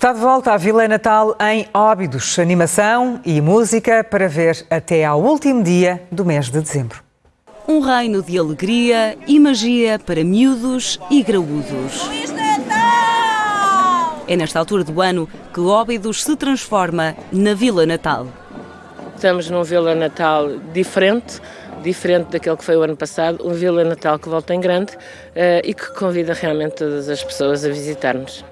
Está de volta à Vila Natal em Óbidos. Animação e música para ver até ao último dia do mês de dezembro. Um reino de alegria e magia para miúdos e graúdos. É nesta altura do ano que Óbidos se transforma na Vila Natal. Estamos num Vila Natal diferente, diferente daquele que foi o ano passado, um Vila Natal que volta em grande uh, e que convida realmente todas as pessoas a visitar-nos.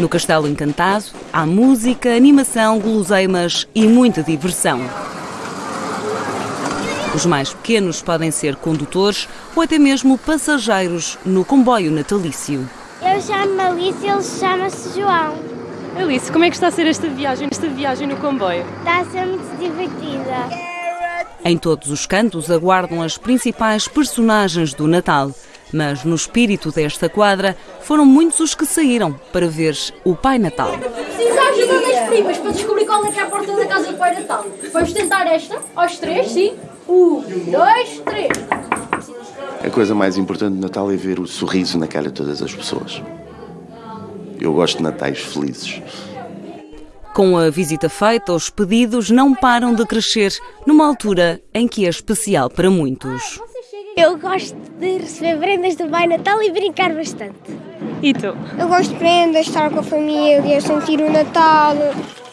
No Castelo Encantado há música, animação, guloseimas e muita diversão. Os mais pequenos podem ser condutores ou até mesmo passageiros no comboio natalício. Eu chamo-me Alice e ele chama-se João. Alice, como é que está a ser esta viagem, esta viagem no comboio? Está a ser muito divertida. Em todos os cantos aguardam as principais personagens do Natal. Mas no espírito desta quadra, foram muitos os que saíram para ver o Pai Natal. Precisa ajuda das primas para descobrir qual é que é a porta da casa do Pai Natal. Vamos tentar esta, aos três, sim? Um, dois, três. A coisa mais importante do Natal é ver o sorriso na cara de todas as pessoas. Eu gosto de natais felizes. Com a visita feita, os pedidos não param de crescer numa altura em que é especial para muitos. Eu gosto de receber prendas do Pai Natal e brincar bastante. E tu? Eu gosto de prendas, estar com a família, sentir o Natal.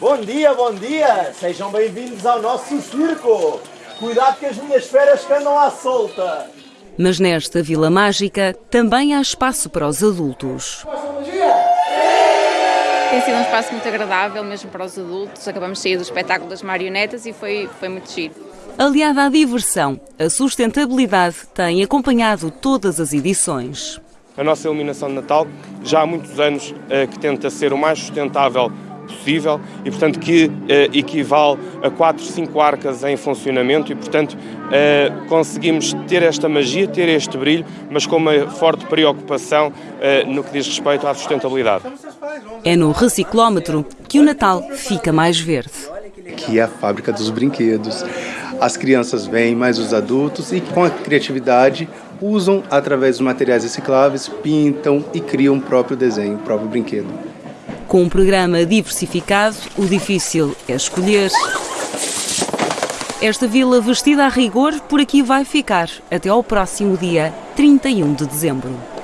Bom dia, bom dia! Sejam bem-vindos ao nosso circo! Cuidado que as minhas feras que andam à solta! Mas nesta Vila Mágica também há espaço para os adultos. Tem sido um espaço muito agradável, mesmo para os adultos. Acabamos de sair do espetáculo das marionetas e foi, foi muito giro. Aliada à diversão, a sustentabilidade tem acompanhado todas as edições. A nossa iluminação de Natal já há muitos anos que tenta ser o mais sustentável possível e, portanto, que eh, equivale a 4, 5 arcas em funcionamento e, portanto, eh, conseguimos ter esta magia, ter este brilho, mas com uma forte preocupação eh, no que diz respeito à sustentabilidade. É no reciclómetro que o Natal fica mais verde. Que é a fábrica dos brinquedos. As crianças vêm, mas os adultos, e com a criatividade usam através dos materiais recicláveis, pintam e criam o próprio desenho, o próprio brinquedo. Com um programa diversificado, o difícil é escolher. Esta vila vestida a rigor por aqui vai ficar até ao próximo dia 31 de dezembro.